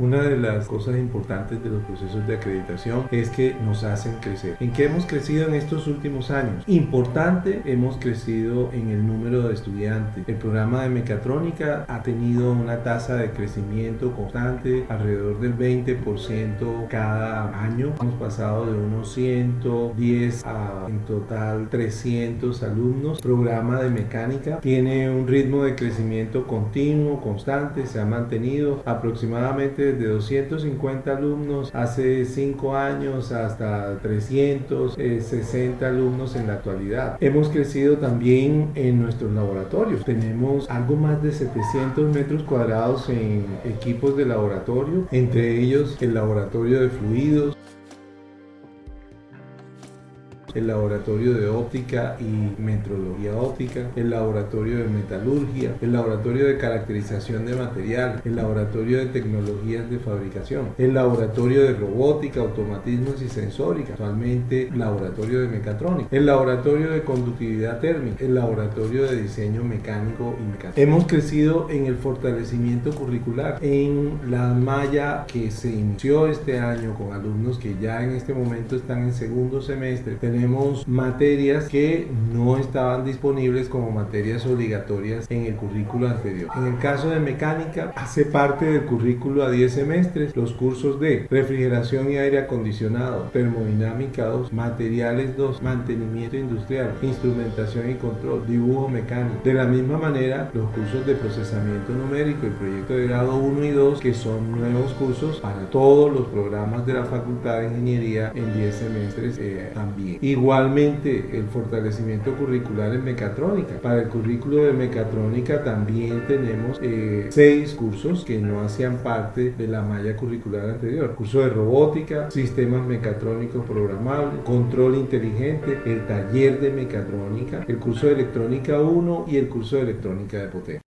Una de las cosas importantes de los procesos de acreditación es que nos hacen crecer. ¿En qué hemos crecido en estos últimos años? Importante, hemos crecido en el número de estudiantes. El programa de mecatrónica ha tenido una tasa de crecimiento constante, alrededor del 20% cada año. Hemos pasado de unos 110 a en total 300 alumnos. Programa de mecánica tiene un ritmo de crecimiento continuo, constante, se ha mantenido aproximadamente de 250 alumnos hace 5 años hasta 360 alumnos en la actualidad. Hemos crecido también en nuestros laboratorios. Tenemos algo más de 700 metros cuadrados en equipos de laboratorio, entre ellos el laboratorio de fluidos, el laboratorio de óptica y metrología óptica, el laboratorio de metalurgia, el laboratorio de caracterización de material, el laboratorio de tecnologías de fabricación, el laboratorio de robótica, automatismos y sensórica, actualmente laboratorio de mecatrónica, el laboratorio de conductividad térmica, el laboratorio de diseño mecánico y mecánico. Hemos crecido en el fortalecimiento curricular, en la malla que se inició este año con alumnos que ya en este momento están en segundo semestre. Tenemos tenemos materias que no estaban disponibles como materias obligatorias en el currículo anterior. En el caso de mecánica, hace parte del currículo a 10 semestres los cursos de refrigeración y aire acondicionado, termodinámica 2, materiales 2, mantenimiento industrial, instrumentación y control, dibujo mecánico. De la misma manera, los cursos de procesamiento numérico y proyecto de grado 1 y 2, que son nuevos cursos para todos los programas de la Facultad de Ingeniería en 10 semestres eh, también. Igualmente, el fortalecimiento curricular en mecatrónica. Para el currículo de mecatrónica también tenemos eh, seis cursos que no hacían parte de la malla curricular anterior. Curso de robótica, sistemas mecatrónicos programables, control inteligente, el taller de mecatrónica, el curso de electrónica 1 y el curso de electrónica de potencia.